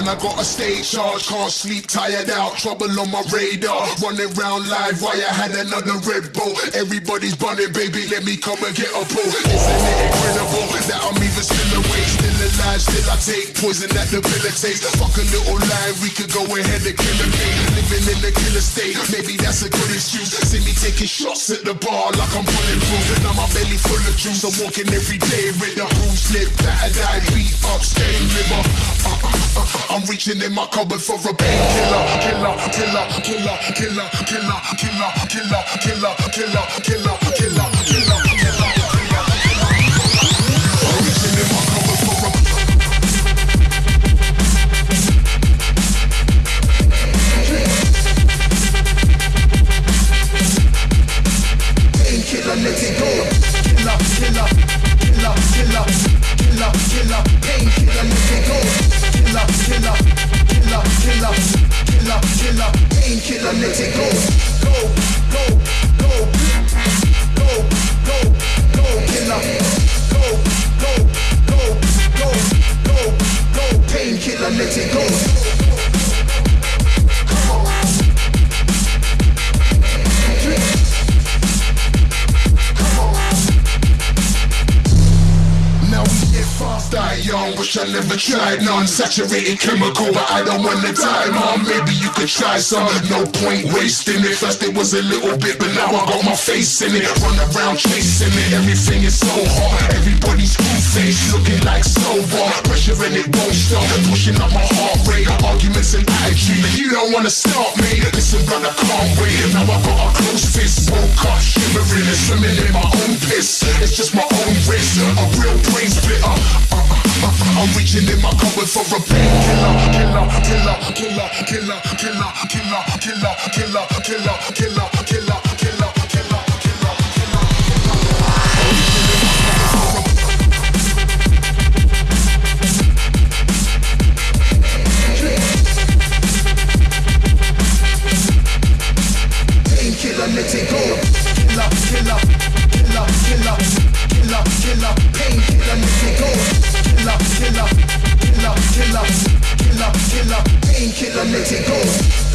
man, I got a state charge. Can't sleep, tired out, trouble on my radar. Running round live why I had another Red Bull. Everybody's bunning, baby, let me come and get a pull. Isn't it incredible that I'm even still awake, still alive, still I take poison that debilitates. Fuck a little line, we could go ahead and kill a game. Living in the killer state, maybe that's a good excuse. See me taking shots at the bar like I'm bulletproof. Now my belly full of juice, I'm walking every day with the bruise, slip, battered eye, beat up, stain liver. Reaching in my cupboard for a painkiller, killer, killer, killer, killer, killer, killer, killer, killer, killer, killer, killer, killer, killer. Let it go. Killer, killer, killer, killer, killer, killer. Painkiller, let it go. Killer, killer, die young. Wish I never tried none. Saturated chemical, but I don't wanna die, mom. Maybe you could try some. No point wasting it. First it was a little bit, but now I got my face in it. Run around chasing it. Everything is so hot. Everybody's screw face, looking like sober. Pressure and it won't stop. Pushing up my heart rate. Arguments and attitude. You don't wanna stop me. Listen, brother, can't wait. Now I got a close fist. Woke up, shivering and swimming in my own piss. It's just my own risk. A real brain splitter. I'm reaching in my cupboard for a painkiller, killer, killer, killer, killer, killer, killer, killer, killer, killer, killer, killer, killer, let it go.